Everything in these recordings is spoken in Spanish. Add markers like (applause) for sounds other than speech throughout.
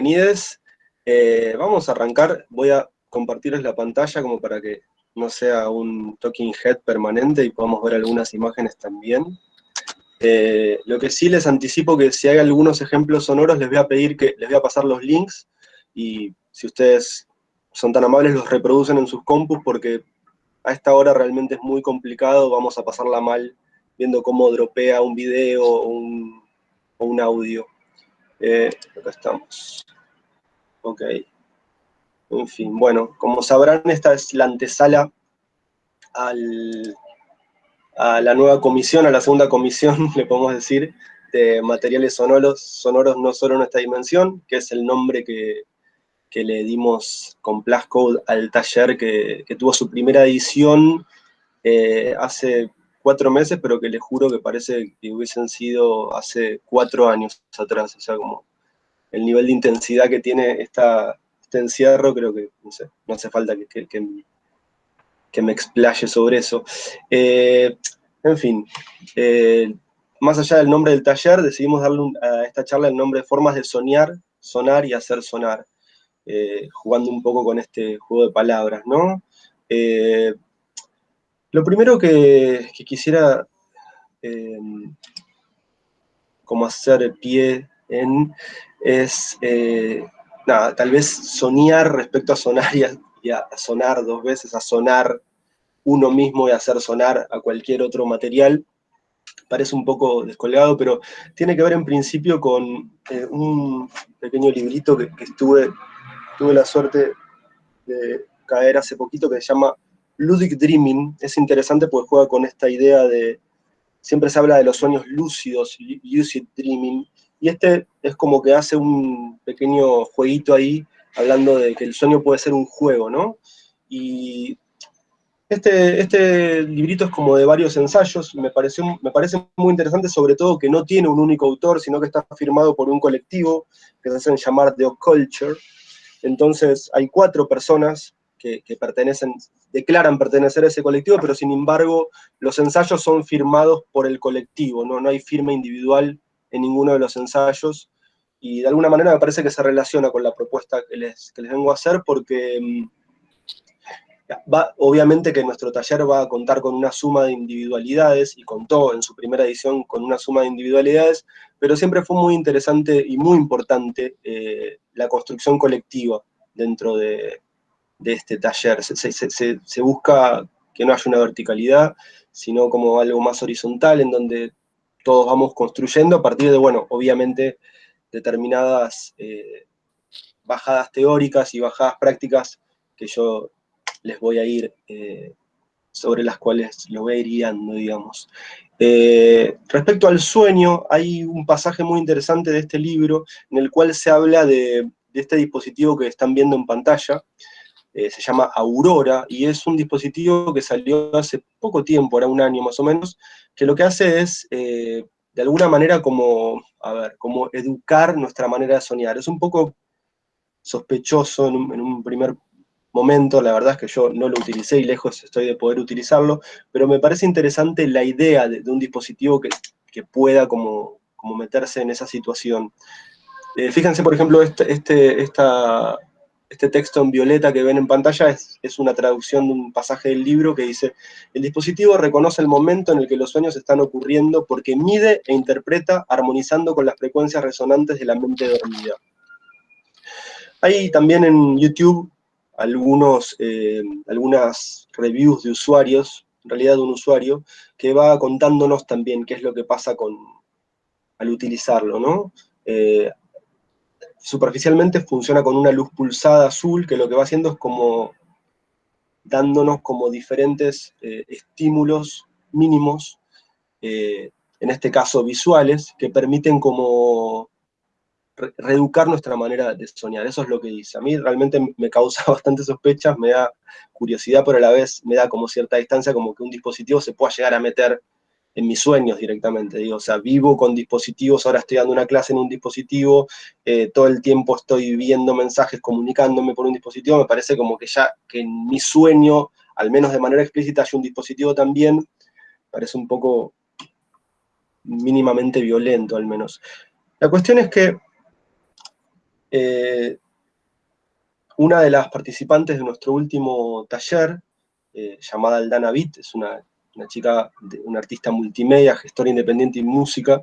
bienvenidos. Eh, vamos a arrancar, voy a compartirles la pantalla como para que no sea un talking head permanente y podamos ver algunas imágenes también. Eh, lo que sí les anticipo que si hay algunos ejemplos sonoros les voy a pedir que les voy a pasar los links y si ustedes son tan amables los reproducen en sus compus porque a esta hora realmente es muy complicado, vamos a pasarla mal viendo cómo dropea un video o un, audio. Eh, acá estamos. Ok. En fin, bueno, como sabrán, esta es la antesala al, a la nueva comisión, a la segunda comisión, (laughs) le podemos decir, de materiales sonoros, sonoros no solo en esta dimensión, que es el nombre que, le dimos con Plascode al taller que, tuvo su primera edición eh, hace cuatro meses, pero que les juro que parece que hubiesen sido hace cuatro años atrás, o sea, como el nivel de intensidad que tiene esta, este encierro, creo que, no hace falta que, que, me explaye sobre eso. Eh, en fin, eh, más allá del nombre del taller, decidimos darle a esta charla el nombre de formas de soñar, sonar y hacer sonar, eh, jugando un poco con este juego de palabras, ¿no? Lo primero que, quisiera como hacer pie en es nada, tal vez soñar respecto a sonar y a, sonar dos veces, a sonar uno mismo y hacer sonar a cualquier otro material, parece un poco descolgado, pero tiene que ver en principio con eh, un pequeño librito que, estuve, tuve la suerte de caer hace poquito, que se llama Ludic Dreaming. Es interesante porque juega con esta idea de, siempre se habla de los sueños lúcidos, lucid dreaming, y este es como que hace un pequeño jueguito ahí, hablando de que el sueño puede ser un juego, ¿no? Y este, este librito es como de varios ensayos, me, pareció, me parece muy interesante, sobre todo que no tiene un único autor, sino que está firmado por un colectivo que se hacen llamar The Culture. Entonces hay cuatro personas que, que, pertenecen, declaran pertenecer a ese colectivo, pero sin embargo los ensayos son firmados por el colectivo, no, no hay firma individual en ninguno de los ensayos, y de alguna manera me parece que se relaciona con la propuesta que les, les vengo a hacer, porque mm, va, obviamente que nuestro taller va a contar con una suma de individualidades, y contó en su primera edición con una suma de individualidades, pero siempre fue muy interesante y muy importante eh, la construcción colectiva dentro de, este taller. Se, se busca que no haya una verticalidad, sino como algo más horizontal, en donde todos vamos construyendo a partir de, bueno, obviamente, determinadas eh, bajadas teóricas y bajadas prácticas que yo les voy a ir, eh, sobre las cuales lo voy a ir guiando, digamos. Eh, respecto al sueño, hay un pasaje muy interesante de este libro en el cual se habla de, de este dispositivo que están viendo en pantalla, se llama Aurora, y es un dispositivo que salió hace poco tiempo, era un año más o menos, que lo que hace es, eh, de alguna manera, como, a ver, como educar nuestra manera de soñar. Es un poco sospechoso en un, primer momento, la verdad es que yo no lo utilicé y lejos estoy de poder utilizarlo, pero me parece interesante la idea de, un dispositivo que, pueda como, como, meterse en esa situación. Eh, fíjense, por ejemplo, este, este, esta, este texto en violeta que ven en pantalla es, una traducción de un pasaje del libro que dice, el dispositivo reconoce el momento en el que los sueños están ocurriendo porque mide e interpreta armonizando con las frecuencias resonantes de la mente dormida. Hay también en YouTube algunos, eh, algunas reviews de usuarios, en realidad de un usuario, que va contándonos también qué es lo que pasa con, al utilizarlo, ¿no? Eh, superficialmente funciona con una luz pulsada azul, que lo que va haciendo es como dándonos como diferentes eh, estímulos mínimos, eh, en este caso visuales, que permiten como reeducar nuestra manera de soñar. Eso es lo que dice. A mí realmente me causa (laughs) bastante sospechas, me da curiosidad, pero a la vez me da como cierta distancia, como que un dispositivo se pueda llegar a meter en mis sueños directamente, digo, o sea, vivo con dispositivos, ahora estoy dando una clase en un dispositivo, eh, todo el tiempo estoy viendo mensajes, comunicándome por un dispositivo, me parece como que ya, que en mi sueño, al menos de manera explícita, hay un dispositivo también, parece un poco mínimamente violento al menos. La cuestión es que eh, una de las participantes de nuestro último taller, eh, llamada Aldana Bit, es una, chica, una artista multimedia, gestora independiente y música,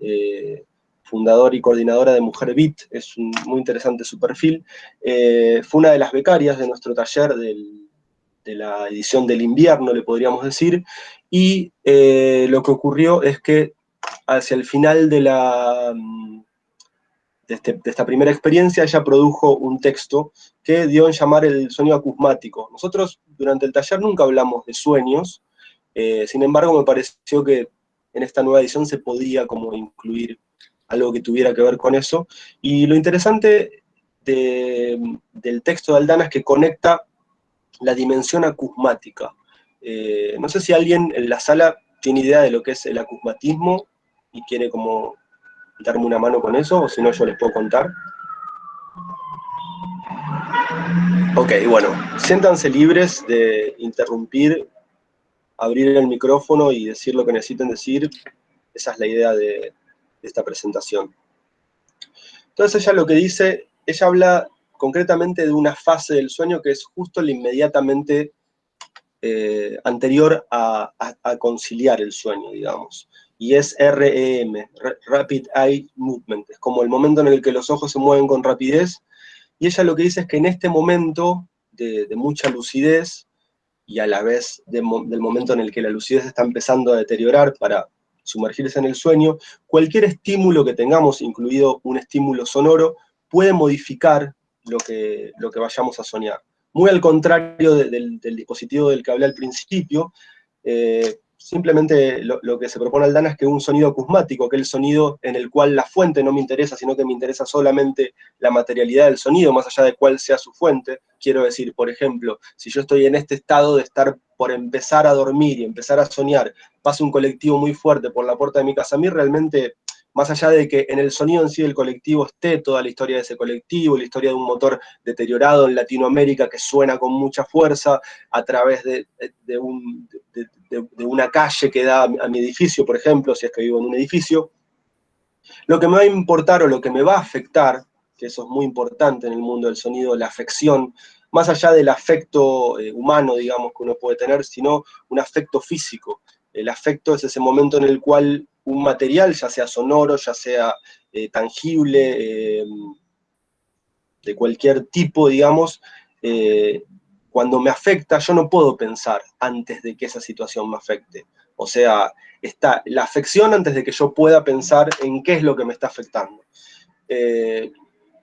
eh, fundadora y coordinadora de Mujer Bit, es muy interesante su perfil, fue una de las becarias de nuestro taller de la edición del invierno, le podríamos decir, y lo que ocurrió es que hacia el final de este, de, esta primera experiencia, ella produjo un texto que dio en llamar el sueño acusmático. Nosotros durante el taller nunca hablamos de sueños, eh, sin embargo me pareció que en esta nueva edición se podía como incluir algo que tuviera que ver con eso. Y lo interesante del texto de Aldana es que conecta la dimensión acusmática. Eh, no sé si alguien en la sala tiene idea de lo que es el acusmatismo y quiere como darme una mano con eso, o si no yo les puedo contar. Ok, bueno, siéntanse libres de interrumpir, abrir el micrófono y decir lo que necesiten decir. Esa es la idea de, esta presentación. Entonces ella lo que dice, ella habla concretamente de una fase del sueño que es justo la inmediatamente eh, anterior a, conciliar el sueño, digamos y es REM, Rapid Eye Movement, es como el momento en el que los ojos se mueven con rapidez, y ella lo que dice es que en este momento de, mucha lucidez, y a la vez del momento en el que la lucidez está empezando a deteriorar para sumergirse en el sueño, cualquier estímulo que tengamos, incluido un estímulo sonoro, puede modificar lo que, lo que vayamos a soñar. Muy al contrario del, dispositivo del que hablé al principio, eh, simplemente lo, que se propone Aldana es que un sonido acusmático, que es el sonido en el cual la fuente no me interesa, sino que me interesa solamente la materialidad del sonido, más allá de cuál sea su fuente. Quiero decir, por ejemplo, si yo estoy en este estado de estar por empezar a dormir y empezar a soñar, pasa un colectivo muy fuerte por la puerta de mi casa, a mí realmente más allá de que en el sonido en sí del colectivo esté toda la historia de ese colectivo, la historia de un motor deteriorado en Latinoamérica que suena con mucha fuerza a través de, una calle que da a mi edificio, por ejemplo, si es que vivo en un edificio, lo que me va a importar o lo que me va a afectar, que eso es muy importante en el mundo del sonido, la afección, más allá del afecto eh, humano, digamos, que uno puede tener, sino un afecto físico. El afecto es ese momento en el cual un material, ya sea sonoro, ya sea eh, tangible, eh, de cualquier tipo, digamos, cuando me afecta, yo no puedo pensar antes de que esa situación me afecte. O sea, está la afección antes de que yo pueda pensar en qué es lo que me está afectando.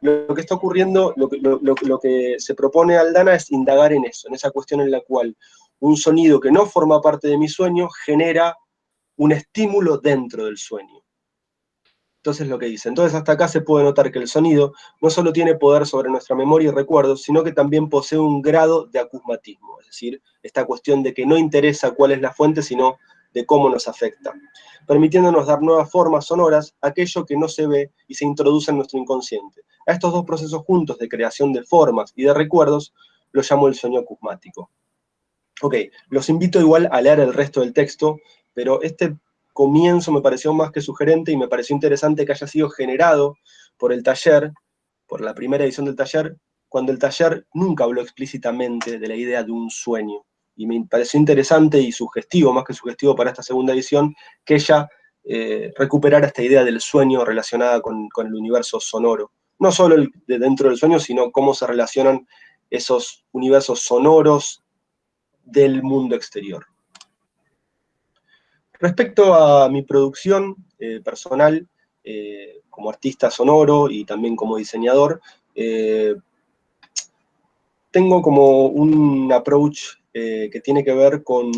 lo, que está ocurriendo, lo que, lo que se propone Aldana es indagar en eso, en esa cuestión en la cual un sonido que no forma parte de mi sueño genera un estímulo dentro del sueño. Entonces lo que dice, entonces hasta acá se puede notar que el sonido no solo tiene poder sobre nuestra memoria y recuerdos, sino que también posee un grado de acusmatismo, es decir, esta cuestión de que no interesa cuál es la fuente, sino de cómo nos afecta, permitiéndonos dar nuevas formas sonoras a aquello que no se ve y se introduce en nuestro inconsciente. A estos dos procesos juntos de creación de formas y de recuerdos, lo llamo el sueño acusmático. Ok, los invito igual a leer el resto del texto, pero este comienzo me pareció más que sugerente y me pareció interesante que haya sido generado por el taller, por la primera edición del taller, cuando el taller nunca habló explícitamente de la idea de un sueño. Y me pareció interesante y sugestivo, más que sugestivo para esta segunda edición, que ella eh, recuperara esta idea del sueño relacionada con, el universo sonoro. No solo de dentro del sueño, sino cómo se relacionan esos universos sonoros del mundo exterior. Respecto a mi producción eh, personal, eh, como artista sonoro y también como diseñador, eh, tengo como un approach que tiene que ver con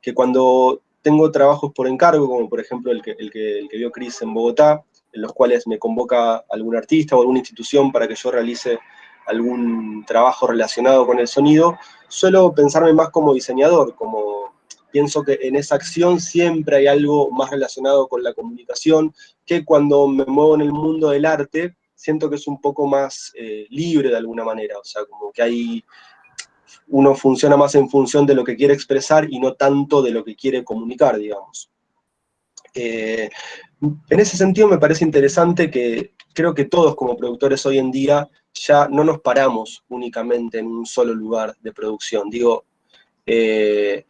que cuando tengo trabajos por encargo, como por ejemplo el que, el que, el que vio Cris en Bogotá, en los cuales me convoca algún artista o alguna institución para que yo realice algún trabajo relacionado con el sonido, suelo pensarme más como diseñador, como pienso que en esa acción siempre hay algo más relacionado con la comunicación, que cuando me muevo en el mundo del arte, siento que es un poco más eh, libre de alguna manera, o sea, como que hay, uno funciona más en función de lo que quiere expresar y no tanto de lo que quiere comunicar, digamos. Eh, en ese sentido me parece interesante que creo que todos como productores hoy en día ya no nos paramos únicamente en un solo lugar de producción. Digo, eh,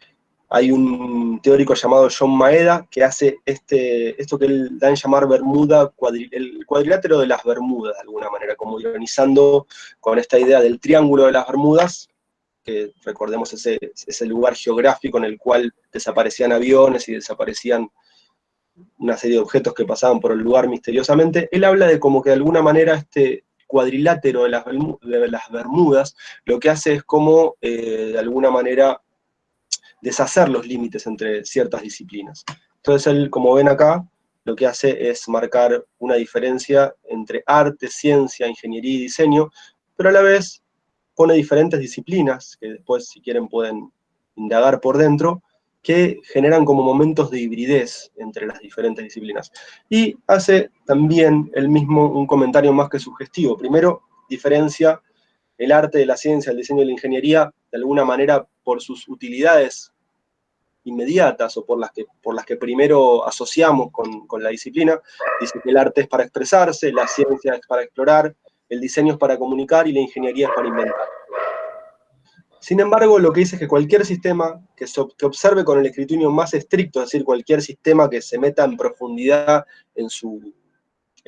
hay un teórico llamado John Maeda que hace este, esto que él da en llamar Bermuda, el cuadrilátero de las Bermudas, de alguna manera, como ironizando con esta idea del triángulo de las Bermudas, que recordemos ese, ese lugar geográfico en el cual desaparecían aviones y desaparecían una serie de objetos que pasaban por el lugar misteriosamente, él habla de como que de alguna manera este cuadrilátero de las, de las Bermudas lo que hace es como, eh, de alguna manera, deshacer los límites entre ciertas disciplinas. Entonces él, como ven acá, lo que hace es marcar una diferencia entre arte, ciencia, ingeniería y diseño, pero a la vez pone diferentes disciplinas, que después si quieren pueden indagar por dentro, que generan como momentos de hibridez entre las diferentes disciplinas. Y hace también el mismo un comentario más que sugestivo. Primero, diferencia el arte de la ciencia, el diseño y la ingeniería, de alguna manera por sus utilidades inmediatas o por las que, por las que primero asociamos con, con la disciplina. Dice que el arte es para expresarse, la ciencia es para explorar, el diseño es para comunicar y la ingeniería es para inventar. Sin embargo, lo que dice es que cualquier sistema que, que observe con el escrutinio más estricto, es decir, cualquier sistema que se meta en profundidad en su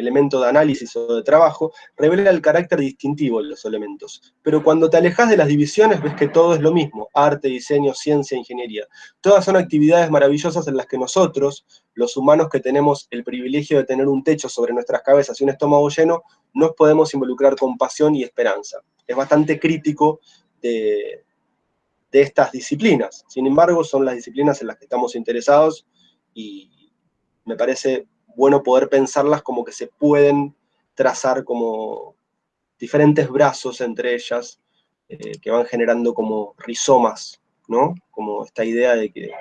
elemento de análisis o de trabajo, revela el carácter distintivo de los elementos. Pero cuando te alejas de las divisiones, ves que todo es lo mismo, arte, diseño, ciencia, ingeniería. Todas son actividades maravillosas en las que nosotros, los humanos que tenemos el privilegio de tener un techo sobre nuestras cabezas y un estómago lleno, nos podemos involucrar con pasión y esperanza. Es bastante crítico de, estas disciplinas. Sin embargo, son las disciplinas en las que estamos interesados y me parece bueno poder pensarlas como que se pueden trazar como diferentes brazos entre ellas, eh, que van generando como rizomas, ¿no? Como esta idea de que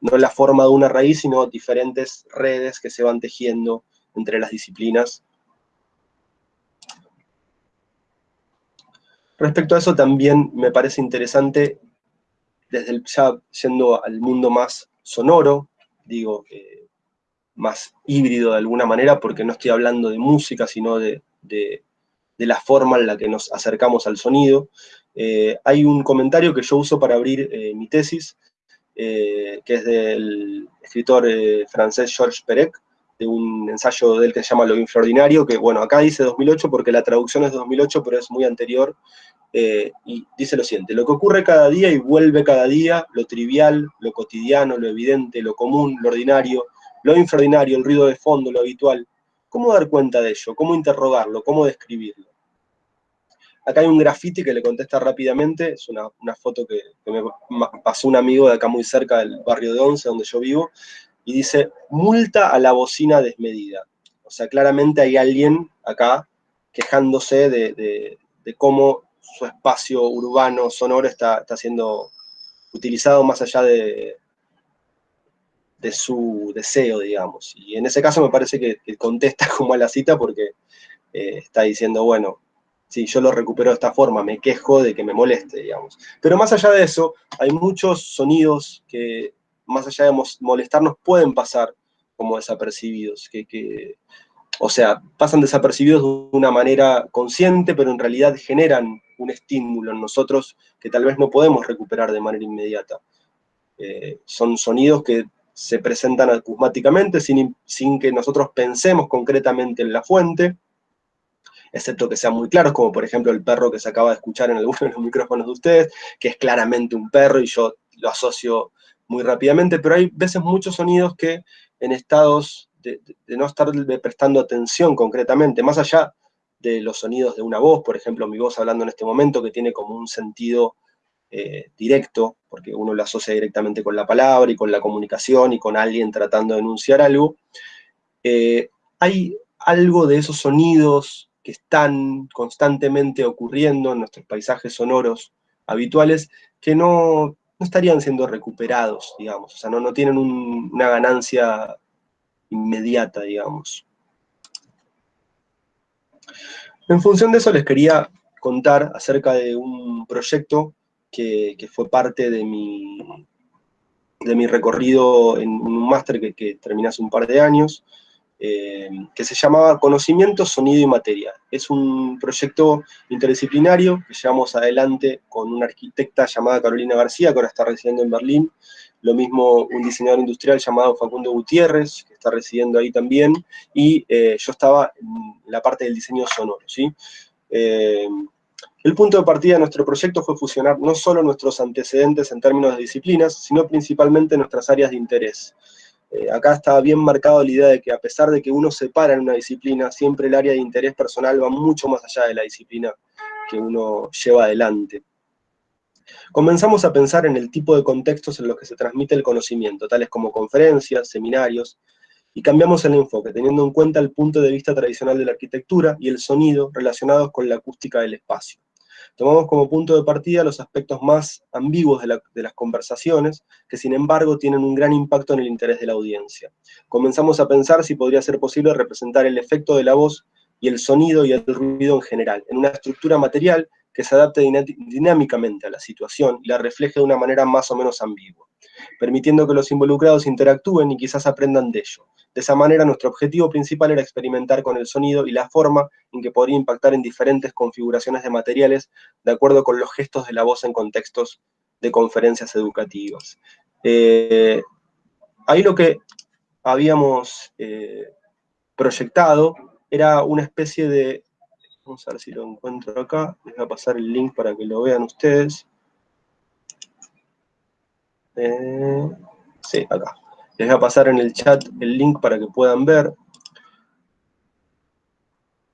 no es la forma de una raíz, sino diferentes redes que se van tejiendo entre las disciplinas Respecto a eso también me parece interesante, desde el, ya yendo al mundo más sonoro, digo, más híbrido de alguna manera, porque no estoy hablando de música, sino de, la forma en la que nos acercamos al sonido. Eh, hay un comentario que yo uso para abrir eh, mi tesis, eh, que es del escritor francés Georges Perec, de un ensayo del que se llama Lo Infraordinario, que bueno, acá dice 2008 porque la traducción es de 2008, pero es muy anterior, y dice lo siguiente, lo que ocurre cada día y vuelve cada día, lo trivial, lo cotidiano, lo evidente, lo común, lo ordinario, lo infraordinario, el ruido de fondo, lo habitual, ¿cómo dar cuenta de ello? ¿Cómo interrogarlo? ¿Cómo describirlo? Acá hay un grafiti que le contesta rápidamente, es una, foto que, me pasó un amigo de acá muy cerca del barrio de Once, donde yo vivo, y dice, multa a la bocina desmedida. O sea, claramente hay alguien acá quejándose de, cómo su espacio urbano, sonoro, está, está siendo utilizado más allá de, de su deseo, digamos. Y en ese caso me parece que, contesta (laughs) como a la cita porque eh, está diciendo, bueno, si yo lo recupero de esta forma, me quejo de que me moleste, digamos. Pero más allá de eso, hay muchos sonidos que más allá de molestarnos, pueden pasar como desapercibidos, que, o sea, pasan desapercibidos de una manera consciente, pero en realidad generan un estímulo en nosotros que tal vez no podemos recuperar de manera inmediata. Eh, son sonidos que se presentan acusmáticamente sin, sin que nosotros pensemos concretamente en la fuente, excepto que sean muy claros, como por ejemplo el perro que se acaba de escuchar en algunos de los micrófonos de ustedes, que es claramente un perro y yo lo asocio muy rápidamente, pero hay veces muchos sonidos que en estados de, no estar prestando atención concretamente, más allá de los sonidos de una voz, por ejemplo, mi voz hablando en este momento, que tiene como un sentido eh, directo, porque uno lo asocia directamente con la palabra y con la comunicación y con alguien tratando de enunciar algo, eh, hay algo de esos sonidos que están constantemente ocurriendo en nuestros paisajes sonoros habituales que no, no estarían siendo recuperados, digamos, o sea, no, no tienen una ganancia inmediata, digamos. En función de eso les quería contar acerca de un proyecto que, fue parte de mi, de mi recorrido en un máster que, que terminé hace un par de años, eh, que se llamaba Conocimiento, Sonido y Materia. Es un proyecto interdisciplinario que llevamos adelante con una arquitecta llamada Carolina García, que ahora está residiendo en Berlín, lo mismo un diseñador industrial llamado Facundo Gutiérrez, que está residiendo ahí también, y eh, yo estaba en la parte del diseño sonoro, ¿sí? Eh, el punto de partida de nuestro proyecto fue fusionar no solo nuestros antecedentes en términos de disciplinas, sino principalmente nuestras áreas de interés. Eh, acá está bien marcado la idea de que a pesar de que uno se para en una disciplina, siempre el área de interés personal va mucho más allá de la disciplina que uno lleva adelante. Comenzamos a pensar en el tipo de contextos en los que se transmite el conocimiento, tales como conferencias, seminarios, y cambiamos el enfoque, teniendo en cuenta el punto de vista tradicional de la arquitectura y el sonido relacionados con la acústica del espacio. Tomamos como punto de partida los aspectos más ambiguos de, las conversaciones, que sin embargo tienen un gran impacto en el interés de la audiencia. Comenzamos a pensar si podría ser posible representar el efecto de la voz y el sonido y el ruido en general, en una estructura material que se adapte dinámicamente a la situación y la refleje de una manera más o menos ambigua, permitiendo que los involucrados interactúen y quizás aprendan de ello. De esa manera, nuestro objetivo principal era experimentar con el sonido y la forma en que podría impactar en diferentes configuraciones de materiales de acuerdo con los gestos de la voz en contextos de conferencias educativas. Eh, ahí lo que habíamos eh, proyectado era una especie de Vamos a ver si lo encuentro acá. Les voy a pasar el link para que lo vean ustedes. Eh, sí, acá. Les voy a pasar en el chat el link para que puedan ver.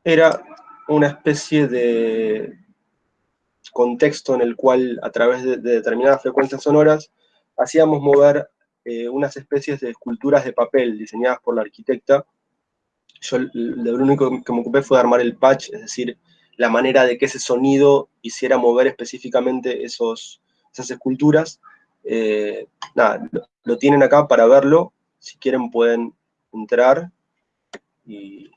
Era una especie de contexto en el cual, a través de, determinadas frecuencias sonoras, hacíamos mover eh, unas especies de esculturas de papel diseñadas por la arquitecta, yo lo único que me ocupé fue armar el patch, es decir, la manera de que ese sonido hiciera mover específicamente esos, esas esculturas. Eh, nada, lo, tienen acá para verlo. Si quieren pueden entrar y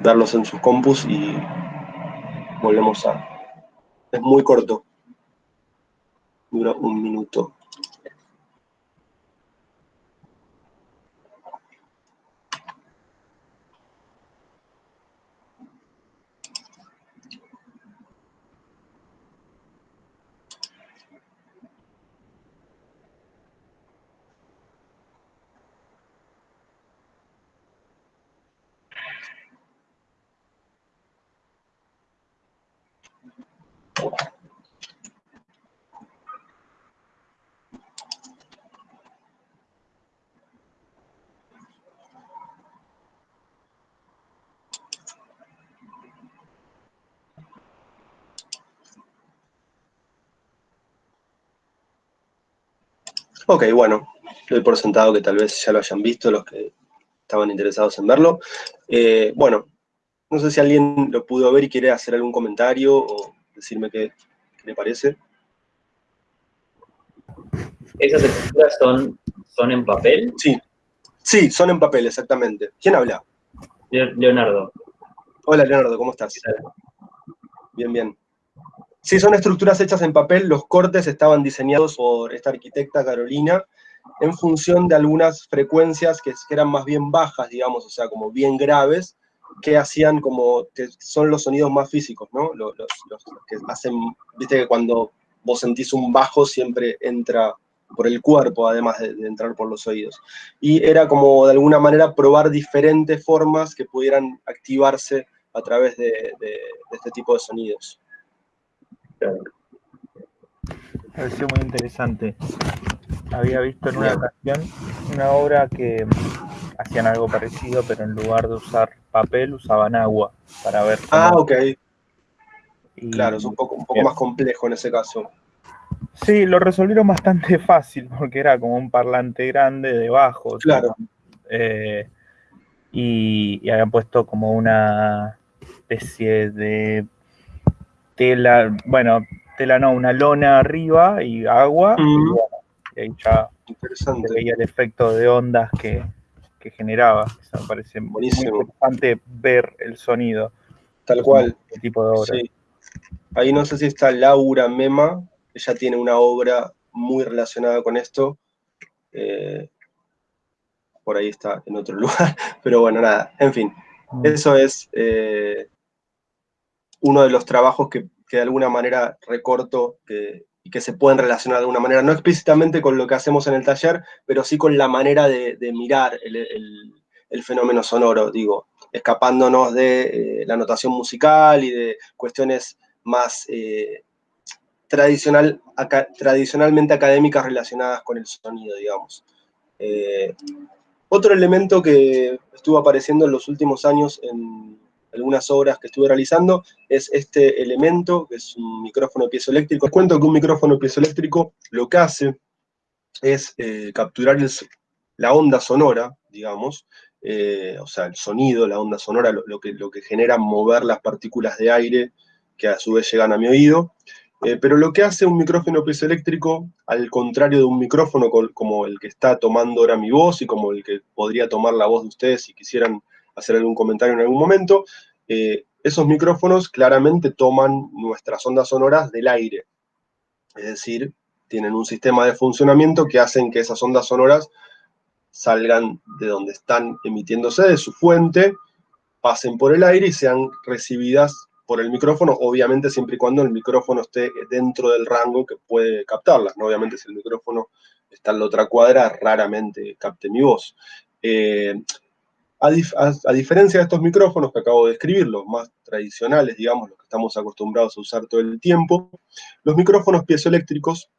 verlos en sus compus y volvemos a... Es muy corto. Dura un minuto. Ok, bueno, doy por sentado que tal vez ya lo hayan visto los que estaban interesados en verlo. Eh, bueno, no sé si alguien lo pudo ver y quiere hacer algún comentario o decirme qué, le parece. ¿Esas escrituras son, son en papel? Sí, sí, son en papel, exactamente. ¿Quién habla? Leonardo. Hola, Leonardo, ¿cómo estás? Bien, bien. Sí, son estructuras hechas en papel, los cortes estaban diseñados por esta arquitecta Carolina en función de algunas frecuencias que, eran más bien bajas, digamos, o sea, como bien graves, que hacían como, que son los sonidos más físicos, ¿no? Los, que hacen, viste que cuando vos sentís un bajo siempre entra por el cuerpo, además de, entrar por los oídos. Y era como, de alguna manera, probar diferentes formas que pudieran activarse a través de este tipo de sonidos. Me pareció muy interesante. Había visto en una ocasión una obra que hacían algo parecido, pero en lugar de usar papel usaban agua para ver. Ah, ok. claro, es un poco, un poco más complejo en ese caso. Sí, lo resolvieron bastante (laughs) fácil, porque era como un parlante grande debajo. Claro. Eh, y, y habían puesto como una especie de tela, bueno, tela no, una lona arriba y agua, y, ahí ya se veía el efecto de ondas que, generaba. Eso me parece muy interesante ver el sonido. Tal cual. El tipo de obra. Ahí no sé si está Laura Mema, ella tiene una obra muy relacionada con esto. Eh, por ahí está en otro (laughs) lugar, pero bueno, nada, en fin. Mm. Eso es eh, uno de los trabajos que, de alguna manera recorto y que se pueden relacionar de alguna manera, no explícitamente con lo que hacemos en el taller, pero sí con la manera de, mirar el, fenómeno sonoro, digo, escapándonos de eh, la notación musical y de cuestiones más eh, tradicional, tradicionalmente académicas relacionadas con el sonido, digamos. Eh, otro elemento que estuvo apareciendo en los últimos años en algunas obras que estuve realizando es este elemento, que es un micrófono piezoeléctrico. Les cuento que un micrófono piezoeléctrico lo que hace es eh, capturar la onda sonora, digamos, eh, o sea, el sonido, la onda sonora, lo, que, lo que genera mover las partículas de aire que a su vez llegan a mi oído, eh, pero lo que hace un micrófono piezoeléctrico, al contrario de un micrófono como el que está tomando ahora mi voz y como el que podría tomar la voz de ustedes si quisieran hacer algún comentario en algún momento, eh, esos micrófonos claramente toman nuestras ondas sonoras del aire. Es decir, tienen un sistema de funcionamiento que hacen que esas ondas sonoras salgan de donde están emitiéndose, de su fuente, pasen por el aire y sean recibidas por el micrófono, obviamente siempre y cuando el micrófono esté dentro del rango que puede captarlas. Obviamente si el micrófono está en la otra cuadra, raramente capte mi voz. Eh, a, diferencia de estos micrófonos que acabo de describir, los más tradicionales, digamos, los que estamos acostumbrados a usar todo el tiempo, los micrófonos piezoeléctricos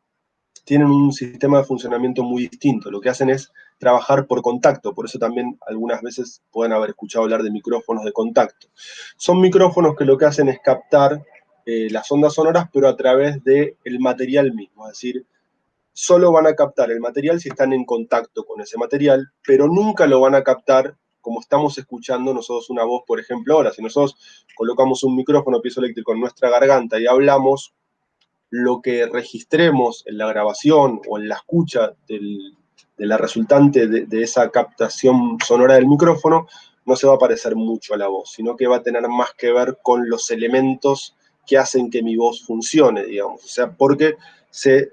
tienen un sistema de funcionamiento muy distinto. Lo que hacen es trabajar por contacto, por eso también algunas veces pueden haber escuchado hablar de micrófonos de contacto. Son micrófonos que lo que hacen es captar eh, las ondas sonoras, pero a través del material mismo, es decir, solo van a captar el material si están en contacto con ese material, pero nunca lo van a captar como estamos escuchando nosotros una voz, por ejemplo, ahora. Si nosotros colocamos un micrófono piezoeléctrico en nuestra garganta y hablamos, lo que registremos en la grabación o en la escucha de la resultante de, esa captación sonora del micrófono no se va a parecer mucho a la voz, sino que va a tener más que ver con los elementos que hacen que mi voz funcione, digamos. O sea, porque se,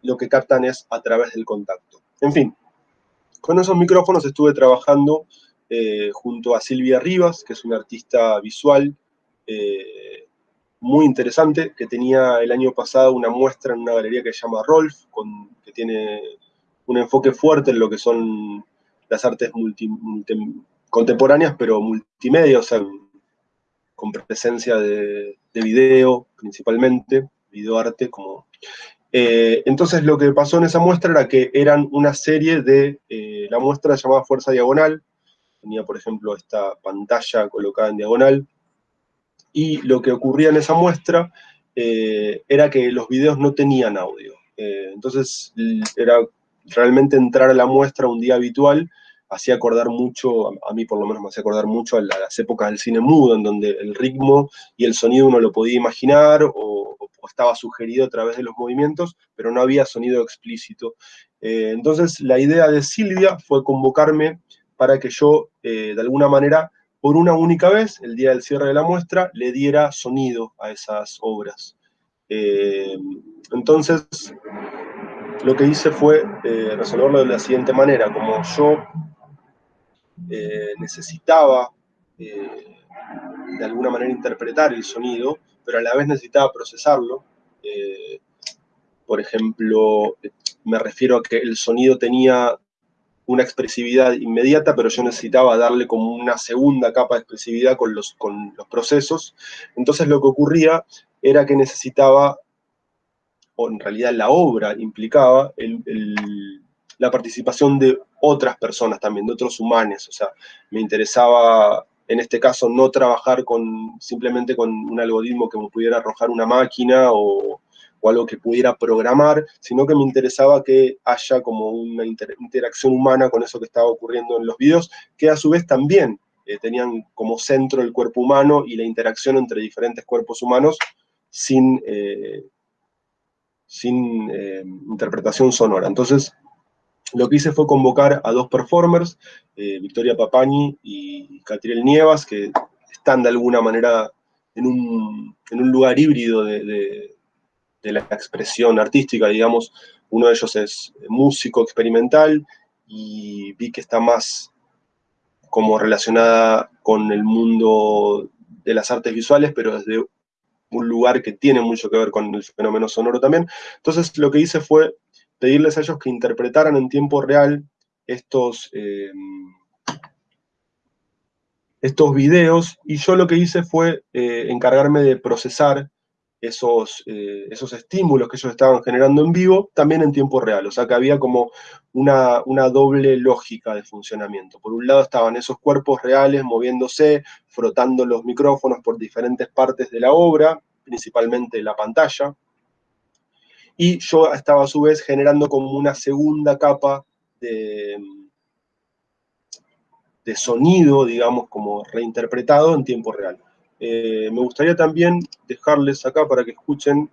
lo que captan es a través del contacto. En fin, con esos micrófonos estuve trabajando eh, junto a Silvia Rivas, que es una artista visual eh, muy interesante, que tenía el año pasado una muestra en una galería que se llama Rolf, que tiene un enfoque fuerte en lo que son las artes contemporáneas, pero multimedia, o sea, con presencia de, video principalmente, videoarte como... Eh, entonces lo que pasó en esa muestra era que eran una serie de, la muestra llamada Fuerza Diagonal, tenía por ejemplo esta pantalla colocada en diagonal, y lo que ocurría en esa muestra eh, era que los videos no tenían audio. Eh, entonces era realmente entrar a la muestra un día habitual, hacía acordar mucho, a, mí por lo menos me hacía acordar mucho a, las épocas del cine mudo, en donde el ritmo y el sonido uno lo podía imaginar o, estaba sugerido a través de los movimientos, pero no había sonido explícito. Eh, entonces la idea de Silvia fue convocarme para que yo, de alguna manera, por una única vez, el día del cierre de la muestra, le diera sonido a esas obras. Eh, entonces, lo que hice fue eh, resolverlo de la siguiente manera, como yo eh, necesitaba de alguna manera interpretar el sonido, pero a la vez necesitaba procesarlo, por ejemplo, me refiero a que el sonido tenía una expresividad inmediata, pero yo necesitaba darle como una segunda capa de expresividad con los, con los procesos. Entonces lo que ocurría era que necesitaba, o en realidad la obra implicaba, la participación de otras personas también, de otros humanos. O sea, me interesaba en este caso no trabajar con, simplemente con un algoritmo que me pudiera arrojar una máquina o, o algo que pudiera programar, sino que me interesaba que haya como una interacción humana con eso que estaba ocurriendo en los videos, que a su vez también eh, tenían como centro el cuerpo humano y la interacción entre diferentes cuerpos humanos sin, eh, sin eh, interpretación sonora. Entonces, lo que hice fue convocar a dos performers, Victoria Papani y Catriel Nievas, que están de alguna manera en un, lugar híbrido de la expresión artística, digamos, uno de ellos es músico experimental y vi que está más como relacionada con el mundo de las artes visuales, pero desde un lugar que tiene mucho que ver con el fenómeno sonoro también. Entonces lo que hice fue pedirles a ellos que interpretaran en tiempo real estos, eh, estos videos, y yo lo que hice fue eh, encargarme de procesar esos, eh, esos estímulos que ellos estaban generando en vivo, también en tiempo real. O sea que había como una, una, doble lógica de funcionamiento. Por un lado estaban esos cuerpos reales moviéndose, frotando los micrófonos por diferentes partes de la obra, principalmente la pantalla, y yo estaba a su vez generando como una segunda capa de, de sonido, digamos, como reinterpretado en tiempo real. Eh, me gustaría también dejarles acá para que escuchen,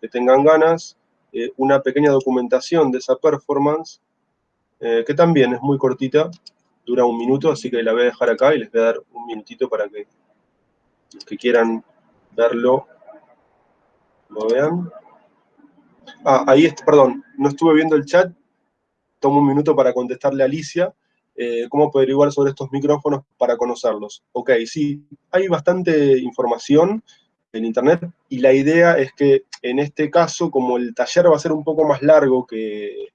que tengan ganas, eh, una pequeña documentación de esa performance, eh, que también es muy cortita, dura un minuto, así que la voy a dejar acá y les voy a dar un minutito para que los que quieran verlo, lo vean. Ah, ahí perdón, no estuve viendo el chat, tomo un minuto para contestarle a Alicia, eh, cómo averiguar sobre estos micrófonos para conocerlos. Ok, sí, hay bastante información en internet y la idea es que en este caso, como el taller va a ser un poco más largo que,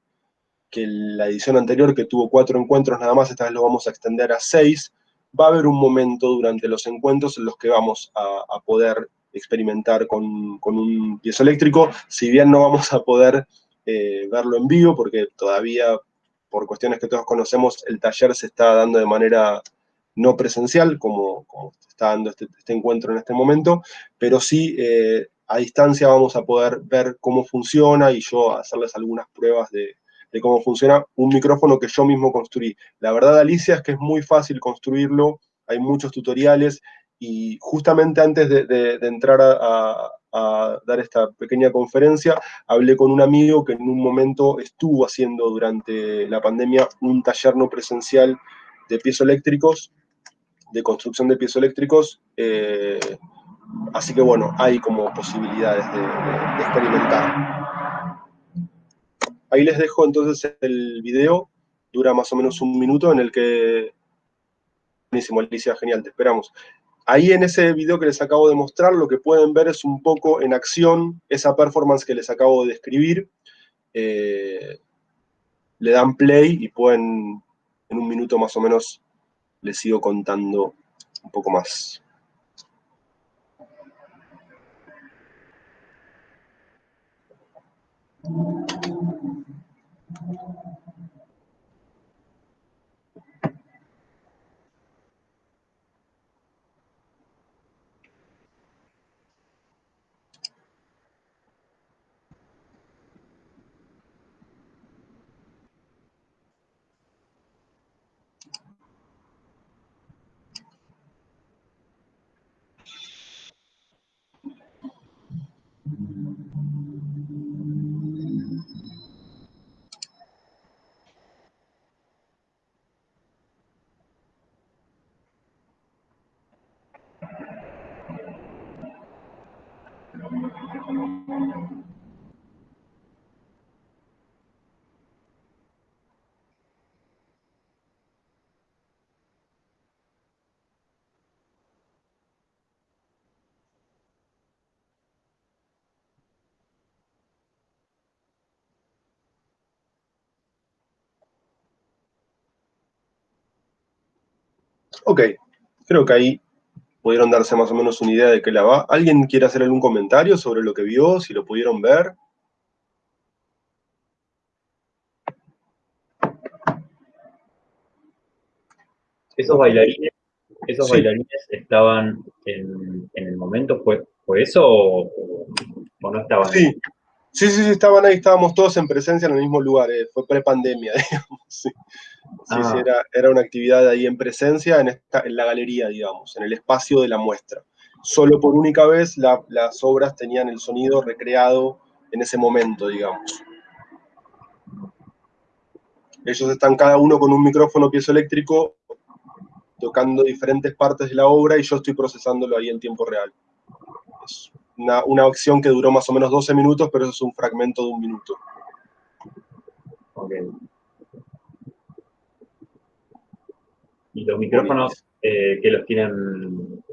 que la edición anterior, que tuvo cuatro encuentros nada más, esta vez lo vamos a extender a seis, va a haber un momento durante los encuentros en los que vamos a, poder experimentar con, con, un piezoeléctrico, si bien no vamos a poder eh, verlo en vivo, porque todavía por cuestiones que todos conocemos, el taller se está dando de manera no presencial, como, está dando este, este, encuentro en este momento, pero sí eh, a distancia vamos a poder ver cómo funciona y yo hacerles algunas pruebas de, cómo funciona un micrófono que yo mismo construí. La verdad, Alicia, es que es muy fácil construirlo, hay muchos tutoriales, y justamente antes de, entrar a, a dar esta pequeña conferencia, hablé con un amigo que en un momento estuvo haciendo durante la pandemia un taller no presencial de pies eléctricos, de construcción de pies eléctricos, eh, así que bueno, hay como posibilidades de, experimentar. Ahí les dejo entonces el video, dura más o menos un minuto en el que... Buenísimo, Alicia, genial, te esperamos. Ahí en ese video que les acabo de mostrar, lo que pueden ver es un poco en acción esa performance que les acabo de describir. Eh, le dan play y pueden, en un minuto más o menos, les sigo contando un poco más. Ok, creo que ahí pudieron darse más o menos una idea de qué la va. ¿Alguien quiere hacer algún comentario sobre lo que vio, si lo pudieron ver? Esos bailarines, esos bailarines estaban en, el momento, ¿fue, ¿fue eso o, no estaban? Sí. Sí, sí, sí, estaban ahí, estábamos todos en presencia en el mismo lugar, eh, fue prepandemia, (laughs) digamos, sí. Sí, sí, ah. era, una actividad ahí en presencia en, esta, en la galería, digamos, en el espacio de la muestra. Solo por única vez las obras tenían el sonido recreado en ese momento, digamos. Ellos están cada uno con un micrófono piezoeléctrico tocando diferentes partes de la obra y yo estoy procesándolo ahí en tiempo real una, acción que duró más o menos 12 minutos, pero eso es un fragmento de un minuto. ¿Y los micrófonos eh, que los tienen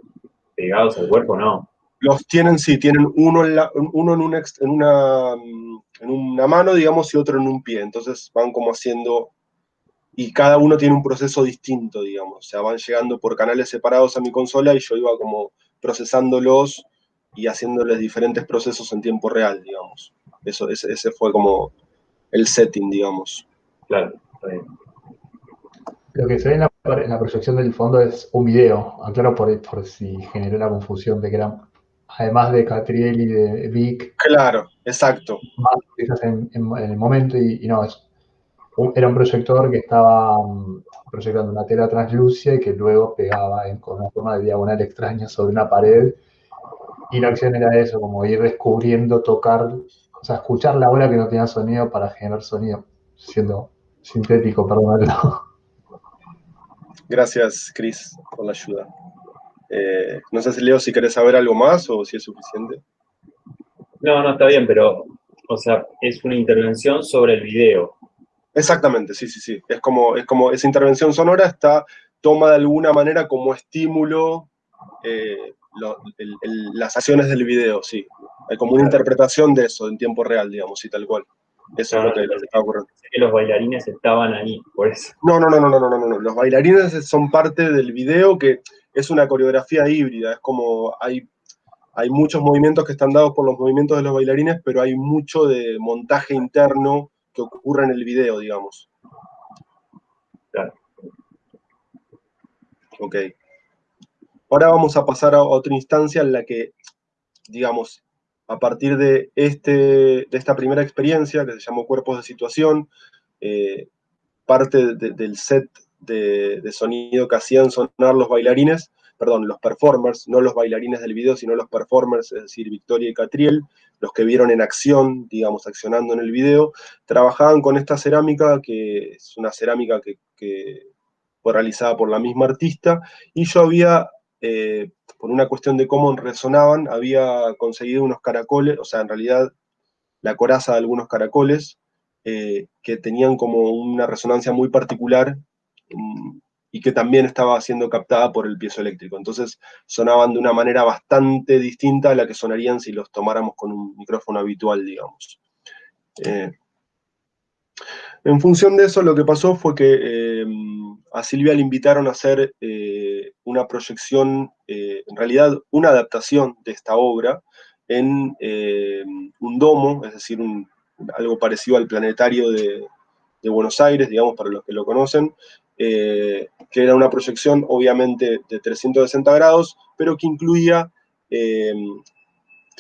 pegados al cuerpo, no? Los tienen, sí, tienen uno en, uno en, una, en, una, en una mano, digamos, y otro en un pie. Entonces van como haciendo y cada uno tiene un proceso distinto, digamos. O sea, van llegando por canales separados a mi consola y yo iba como procesándolos y haciéndoles diferentes procesos en tiempo real, digamos. Eso, ese, ese fue como el setting, digamos. Claro. Lo que se ve en la, proyección del fondo es un video, aclaro por, por si generó la confusión de que era, además de Catriel y de Vic. Claro, exacto. Más en, en, el momento y, no, es, era un proyector que estaba mm, proyectando una tela translúcida y que luego pegaba en, con una forma de diagonal extraña sobre una pared. Y la acción era eso, como ir descubriendo, tocar, o sea, escuchar la ola que no tenía sonido para generar sonido, siendo sintético, perdón. (laughs) Gracias, Chris, por la ayuda. Eh, no sé si Leo, si querés saber algo más o si es suficiente. No, no, está bien, pero, o sea, es una intervención sobre el video. Exactamente, sí, sí, sí. Es como, es como esa intervención sonora está, toma de alguna manera como estímulo eh, las acciones del video, sí. Hay como una interpretación de eso en tiempo real, digamos, y tal cual. Eso es lo que, está ocurriendo. Que los bailarines estaban ahí, por eso. No, no, no, no, no, no, no, no. Los bailarines son parte del video que es una coreografía híbrida. Es como hay, hay muchos movimientos que están dados por los movimientos de los bailarines, pero hay mucho de montaje interno que ocurre en el video, digamos. Claro. Ok. Ahora vamos a pasar a otra instancia en la que, digamos, a partir de, este, de esta primera experiencia, que se llamó Cuerpos de Situación, eh, parte del set de, de, sonido que hacían sonar los bailarines, perdón, los performers, no los bailarines del video, sino los performers, es decir, Victoria y Catriel, los que vieron en acción, digamos, accionando en el video, trabajaban con esta cerámica, que es una cerámica que, fue realizada por la misma artista, y yo había, eh, por una cuestión de cómo resonaban, había conseguido unos caracoles, o sea, en realidad la coraza de algunos caracoles, eh, que tenían como una resonancia muy particular, mm, y que también estaba siendo captada por el piezoeléctrico. Entonces sonaban de una manera bastante distinta a la que sonarían si los tomáramos con un micrófono habitual, digamos. Eh, en función de eso, lo que pasó fue que a Silvia le invitaron a hacer una proyección, en realidad una adaptación de esta obra en un domo, es decir, algo parecido al planetario de, Buenos Aires, digamos, para los que lo conocen, eh, que era una proyección obviamente de 360 grados, pero que incluía eh,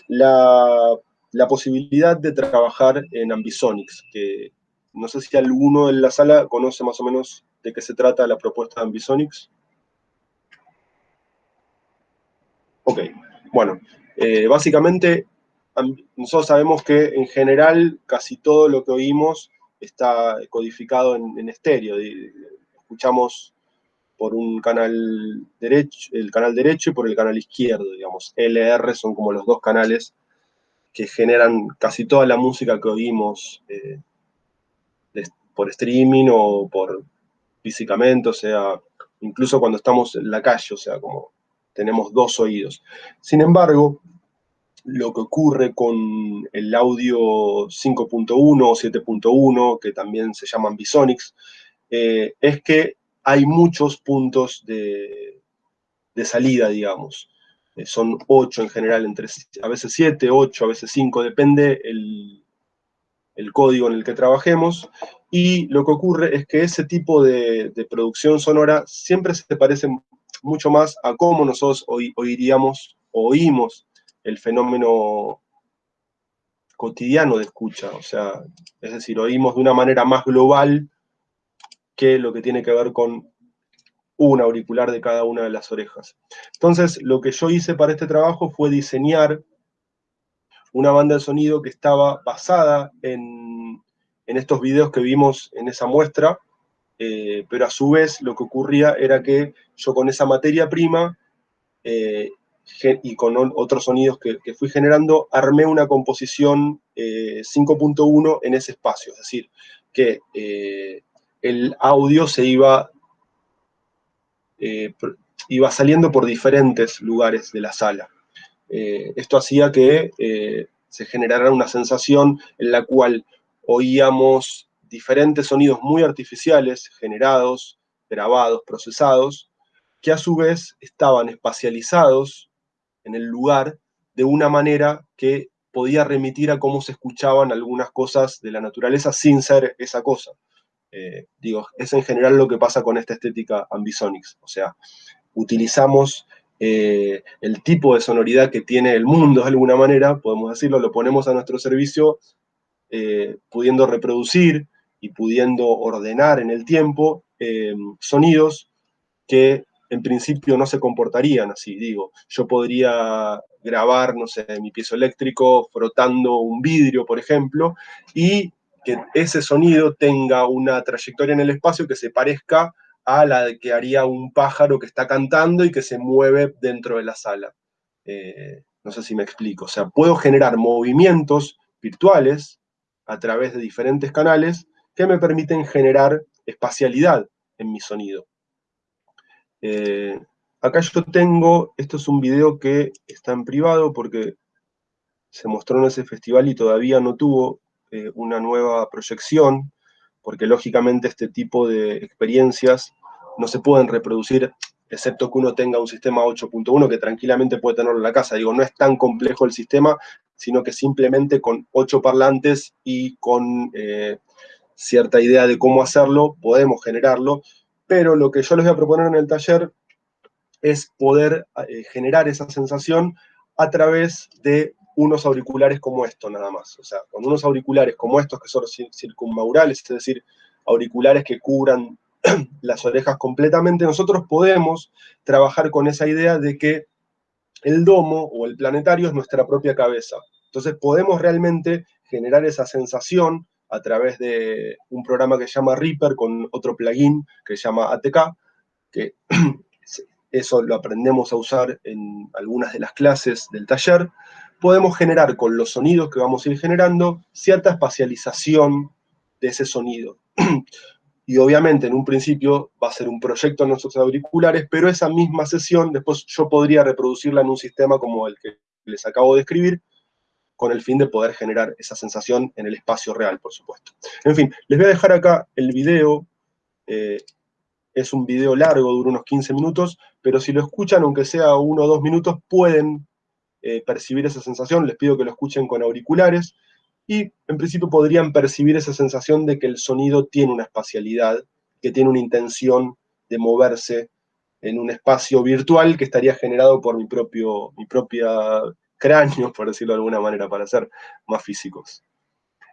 la, posibilidad de trabajar en Ambisonics, que no sé si alguno en la sala conoce más o menos de qué se trata la propuesta de Ambisonics. Ok, bueno, eh, básicamente nosotros sabemos que en general casi todo lo que oímos está codificado en, estéreo, escuchamos por un canal derecho, el canal derecho y por el canal izquierdo, digamos. LR son como los dos canales que generan casi toda la música que oímos eh, por streaming o por físicamente, o sea, incluso cuando estamos en la calle, o sea, como tenemos dos oídos. Sin embargo, lo que ocurre con el audio 5.1 o 7.1, que también se llaman Bisonics, eh, es que hay muchos puntos de, salida, digamos. Eh, son ocho en general, entre, a veces siete, ocho, a veces cinco, depende el, código en el que trabajemos. Y lo que ocurre es que ese tipo de, producción sonora siempre se parece mucho más a cómo nosotros oiríamos, oímos el fenómeno cotidiano de escucha. O sea, es decir, oímos de una manera más global que lo que tiene que ver con un auricular de cada una de las orejas. Entonces, lo que yo hice para este trabajo fue diseñar una banda de sonido que estaba basada en, estos videos que vimos en esa muestra, eh, pero a su vez lo que ocurría era que yo con esa materia prima eh, y con otros sonidos que, fui generando, armé una composición 5.1 eh, en ese espacio, es decir, que el audio se iba iba saliendo por diferentes lugares de la sala. Esto hacía que se generara una sensación en la cual oíamos diferentes sonidos muy artificiales, generados, grabados, procesados, que a su vez estaban espacializados en el lugar de una manera que podía remitir a cómo se escuchaban algunas cosas de la naturaleza sin ser esa cosa. Eh, digo, es en general lo que pasa con esta estética ambisonics, o sea, utilizamos eh, el tipo de sonoridad que tiene el mundo de alguna manera, podemos decirlo, lo ponemos a nuestro servicio, eh, pudiendo reproducir y pudiendo ordenar en el tiempo sonidos que en principio no se comportarían así, digo, yo podría grabar, no sé, mi piezo eléctrico frotando un vidrio, por ejemplo, y que ese sonido tenga una trayectoria en el espacio que se parezca a la que haría un pájaro que está cantando y que se mueve dentro de la sala. Eh, no sé si me explico. O sea, puedo generar movimientos virtuales a través de diferentes canales que me permiten generar espacialidad en mi sonido. Eh, acá yo tengo, esto es un video que está en privado porque se mostró en ese festival y todavía no tuvo eh, una nueva proyección, porque lógicamente este tipo de experiencias no se pueden reproducir, excepto que uno tenga un sistema 8.1 que tranquilamente puede tenerlo en la casa. Digo, no es tan complejo el sistema, sino que simplemente con ocho parlantes y con eh, cierta idea de cómo hacerlo, podemos generarlo, pero lo que yo les voy a proponer en el taller es poder eh, generar esa sensación a través de unos auriculares como estos nada más. O sea, con unos auriculares como estos que son circunmaurales, es decir, auriculares que cubran (clears throat) las orejas completamente, nosotros podemos trabajar con esa idea de que el domo o el planetario es nuestra propia cabeza. Entonces podemos realmente generar esa sensación a través de un programa que se llama Reaper con otro plugin que se llama ATK, que (clears throat) eso lo aprendemos a usar en algunas de las clases del taller, podemos generar con los sonidos que vamos a ir generando cierta espacialización de ese sonido. (clears throat) y obviamente en un principio va a ser un proyecto en nuestros auriculares, pero esa misma sesión después yo podría reproducirla en un sistema como el que les acabo de escribir, con el fin de poder generar esa sensación en el espacio real, por supuesto. En fin, les voy a dejar acá el video, eh, es un video largo, dura unos 15 minutos, pero si lo escuchan, aunque sea uno o dos minutos, pueden eh, percibir esa sensación, les pido que lo escuchen con auriculares, y en principio podrían percibir esa sensación de que el sonido tiene una espacialidad, que tiene una intención de moverse en un espacio virtual que estaría generado por mi propio mi propia cráneo, por decirlo de alguna manera, para ser más físicos.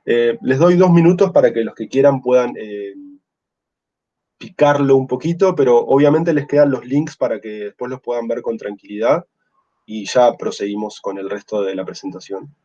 Eh, les doy dos minutos para que los que quieran puedan eh, picarlo un poquito, pero obviamente les quedan los links para que después los puedan ver con tranquilidad y ya proseguimos con el resto de la presentación.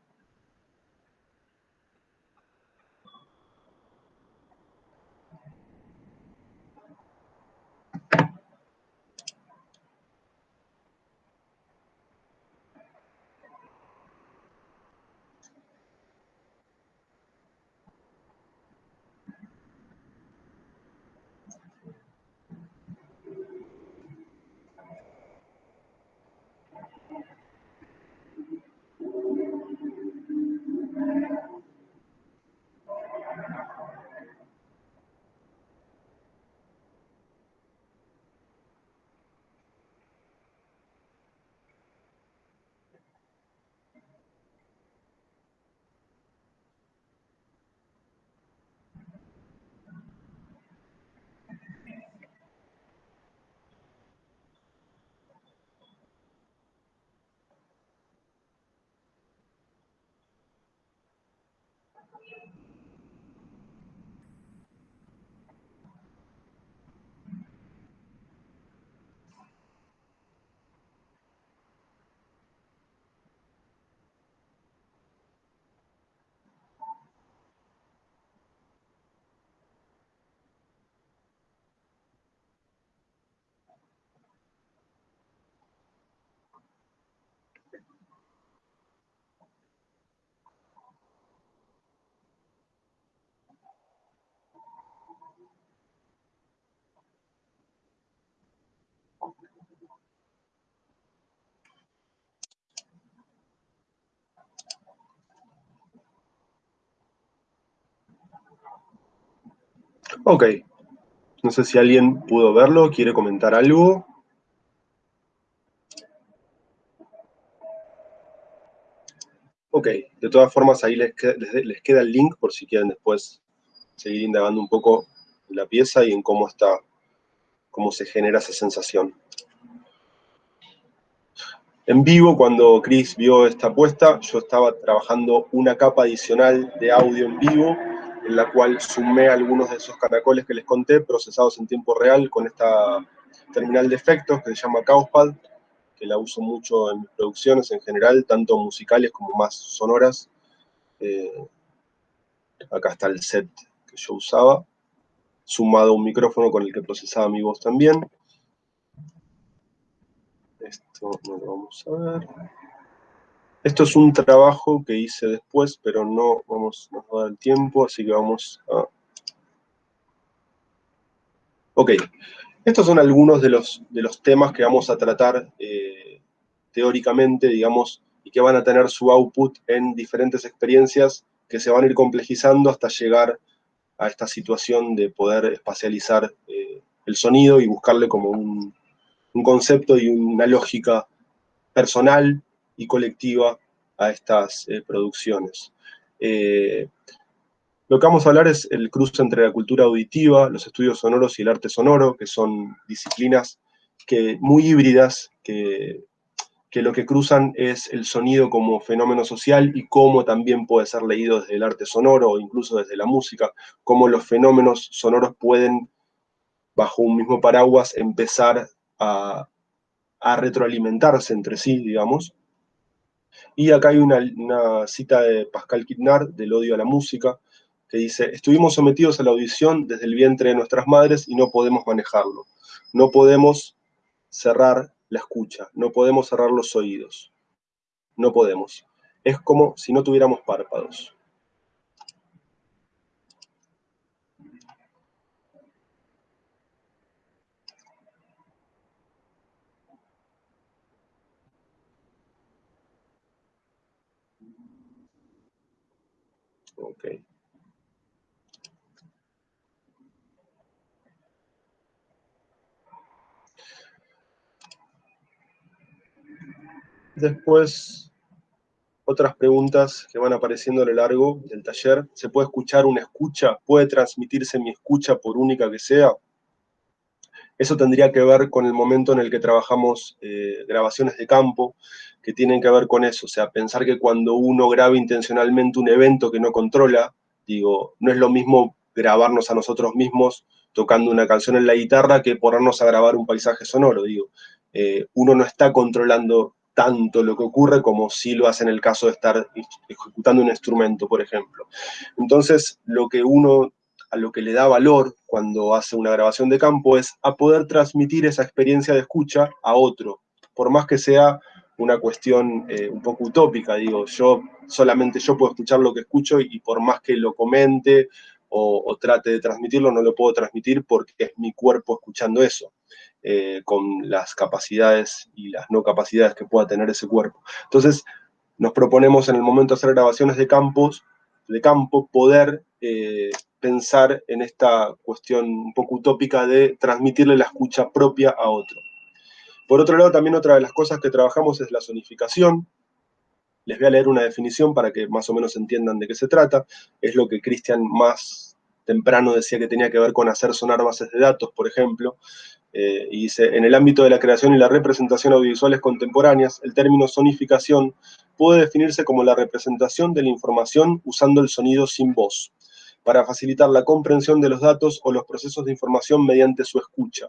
Ok. No sé si alguien pudo verlo, quiere comentar algo. Ok, de todas formas ahí les queda, el link por si quieren después seguir indagando un poco en la pieza y en cómo está, cómo se genera esa sensación. En vivo, cuando Chris vio esta apuesta, yo estaba trabajando una capa adicional de audio en vivo en la cual sumé algunos de esos caracoles que les conté, procesados en tiempo real con esta terminal de efectos que se llama Causpad, que la uso mucho en mis producciones en general, tanto musicales como más sonoras. Eh, acá está el set que yo usaba, sumado un micrófono con el que procesaba mi voz también. Esto no lo vamos a ver. Esto es un trabajo que hice después, pero no vamos a dar el tiempo, así que vamos a... Ok, estos son algunos de los, de los temas que vamos a tratar eh, teóricamente, digamos, y que van a tener su output en diferentes experiencias que se van a ir complejizando hasta llegar a esta situación de poder espacializar eh, el sonido y buscarle como un, un concepto y una lógica personal y colectiva a estas eh, producciones. Eh, lo que vamos a hablar es el cruce entre la cultura auditiva, los estudios sonoros y el arte sonoro, que son disciplinas que, muy híbridas, que, que lo que cruzan es el sonido como fenómeno social y cómo también puede ser leído desde el arte sonoro o incluso desde la música, cómo los fenómenos sonoros pueden, bajo un mismo paraguas, empezar a, retroalimentarse entre sí, digamos, y acá hay una, cita de Pascal Quitnar, del odio a la música, que dice, estuvimos sometidos a la audición desde el vientre de nuestras madres y no podemos manejarlo. No podemos cerrar la escucha, no podemos cerrar los oídos. No podemos. Es como si no tuviéramos párpados. Ok. Después, otras preguntas que van apareciendo a lo largo del taller. ¿Se puede escuchar una escucha? ¿Puede transmitirse mi escucha por única que sea? Eso tendría que ver con el momento en el que trabajamos eh, grabaciones de campo, que tienen que ver con eso, o sea, pensar que cuando uno graba intencionalmente un evento que no controla, digo, no es lo mismo grabarnos a nosotros mismos tocando una canción en la guitarra que ponernos a grabar un paisaje sonoro, digo. Eh, uno no está controlando tanto lo que ocurre como si lo hace en el caso de estar ejecutando un instrumento, por ejemplo. Entonces, lo que uno, a lo que le da valor cuando hace una grabación de campo es a poder transmitir esa experiencia de escucha a otro, por más que sea una cuestión eh, un poco utópica, digo, yo solamente yo puedo escuchar lo que escucho y, por más que lo comente o, trate de transmitirlo, no lo puedo transmitir porque es mi cuerpo escuchando eso, eh, con las capacidades y las no capacidades que pueda tener ese cuerpo. Entonces, nos proponemos en el momento de hacer grabaciones de campos, de campo, poder eh, pensar en esta cuestión un poco utópica de transmitirle la escucha propia a otro. Por otro lado, también otra de las cosas que trabajamos es la sonificación. Les voy a leer una definición para que más o menos entiendan de qué se trata. Es lo que Cristian más temprano decía que tenía que ver con hacer sonar bases de datos, por ejemplo. Eh, y dice, en el ámbito de la creación y la representación audiovisuales contemporáneas, el término sonificación puede definirse como la representación de la información usando el sonido sin voz, para facilitar la comprensión de los datos o los procesos de información mediante su escucha.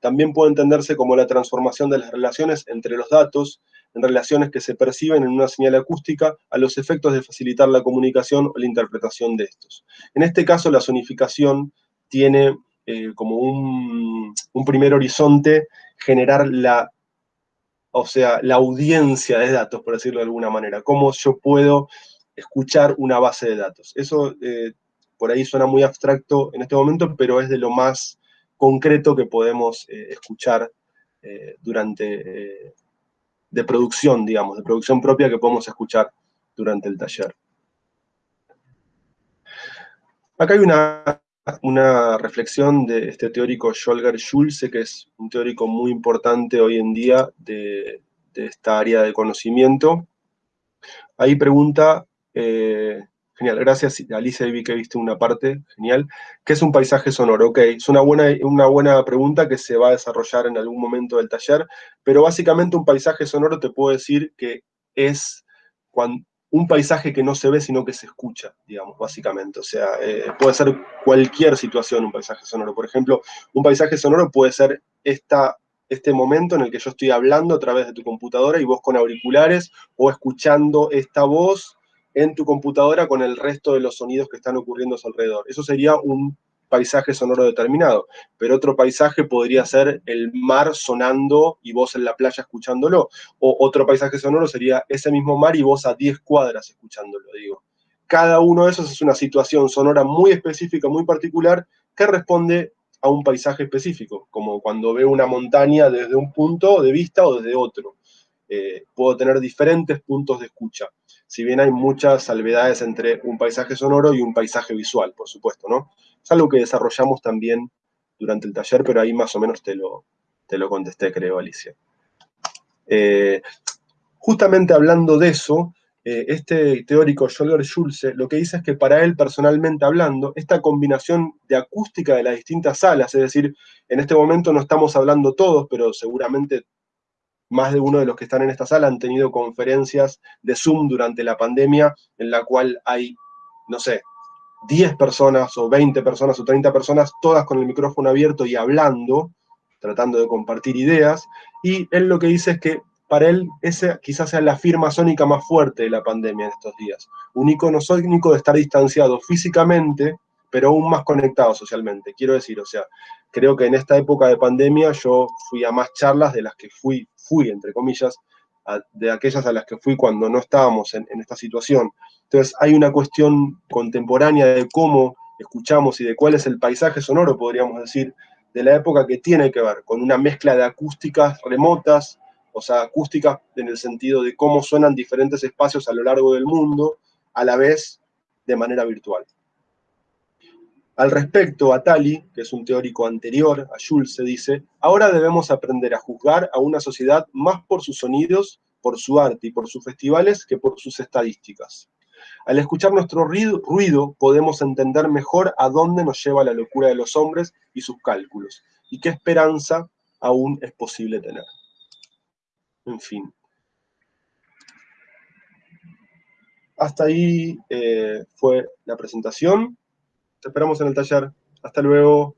También puede entenderse como la transformación de las relaciones entre los datos en relaciones que se perciben en una señal acústica a los efectos de facilitar la comunicación o la interpretación de estos. En este caso, la sonificación tiene eh, como un, primer horizonte generar la, o sea, la audiencia de datos, por decirlo de alguna manera, cómo yo puedo escuchar una base de datos. Eso eh, por ahí suena muy abstracto en este momento, pero es de lo más concreto que podemos eh, escuchar durante, de producción, digamos, de producción propia que podemos escuchar durante el taller. Acá hay una, una reflexión de este teórico Scholger Schulze, que es un teórico muy importante hoy en día de, esta área de conocimiento. Ahí pregunta, eh, genial, gracias Alicia, vi que viste una parte, genial. ¿Qué es un paisaje sonoro? Ok, es una buena, una buena pregunta que se va a desarrollar en algún momento del taller, pero básicamente un paisaje sonoro te puedo decir que es cuando, un paisaje que no se ve, sino que se escucha, digamos, básicamente. O sea, eh, puede ser cualquier situación un paisaje sonoro. Por ejemplo, un paisaje sonoro puede ser esta, este momento en el que yo estoy hablando a través de tu computadora y vos con auriculares, o escuchando esta voz en tu computadora con el resto de los sonidos que están ocurriendo a su alrededor. Eso sería un paisaje sonoro determinado, pero otro paisaje podría ser el mar sonando y vos en la playa escuchándolo, o otro paisaje sonoro sería ese mismo mar y vos a 10 cuadras escuchándolo, digo. Cada uno de esos es una situación sonora muy específica, muy particular, que responde a un paisaje específico, como cuando veo una montaña desde un punto de vista o desde otro. Eh, puedo tener diferentes puntos de escucha, si bien hay muchas salvedades entre un paisaje sonoro y un paisaje visual, por supuesto, ¿no? Es algo que desarrollamos también durante el taller, pero ahí más o menos te lo, te lo contesté, creo, Alicia. Eh, justamente hablando de eso, eh, este teórico Scholger Schulze lo que dice es que para él, personalmente hablando, esta combinación de acústica de las distintas salas, es decir, en este momento no estamos hablando todos, pero seguramente más de uno de los que están en esta sala han tenido conferencias de Zoom durante la pandemia, en la cual hay, no sé, 10 personas o 20 personas o 30 personas, todas con el micrófono abierto y hablando, tratando de compartir ideas, y él lo que dice es que para él esa quizás sea la firma sónica más fuerte de la pandemia en estos días. Un icono sónico de estar distanciado físicamente, pero aún más conectado socialmente. Quiero decir, o sea, creo que en esta época de pandemia yo fui a más charlas de las que fui, fui entre comillas, de aquellas a las que fui cuando no estábamos en, esta situación. Entonces hay una cuestión contemporánea de cómo escuchamos y de cuál es el paisaje sonoro, podríamos decir, de la época que tiene que ver con una mezcla de acústicas remotas, o sea, acústicas en el sentido de cómo suenan diferentes espacios a lo largo del mundo, a la vez de manera virtual. Al respecto, Atali, que es un teórico anterior a Jules, se dice, ahora debemos aprender a juzgar a una sociedad más por sus sonidos, por su arte y por sus festivales que por sus estadísticas. Al escuchar nuestro ruido, podemos entender mejor a dónde nos lleva la locura de los hombres y sus cálculos, y qué esperanza aún es posible tener. En fin. Hasta ahí eh, fue la presentación. Te esperamos en el taller. Hasta luego.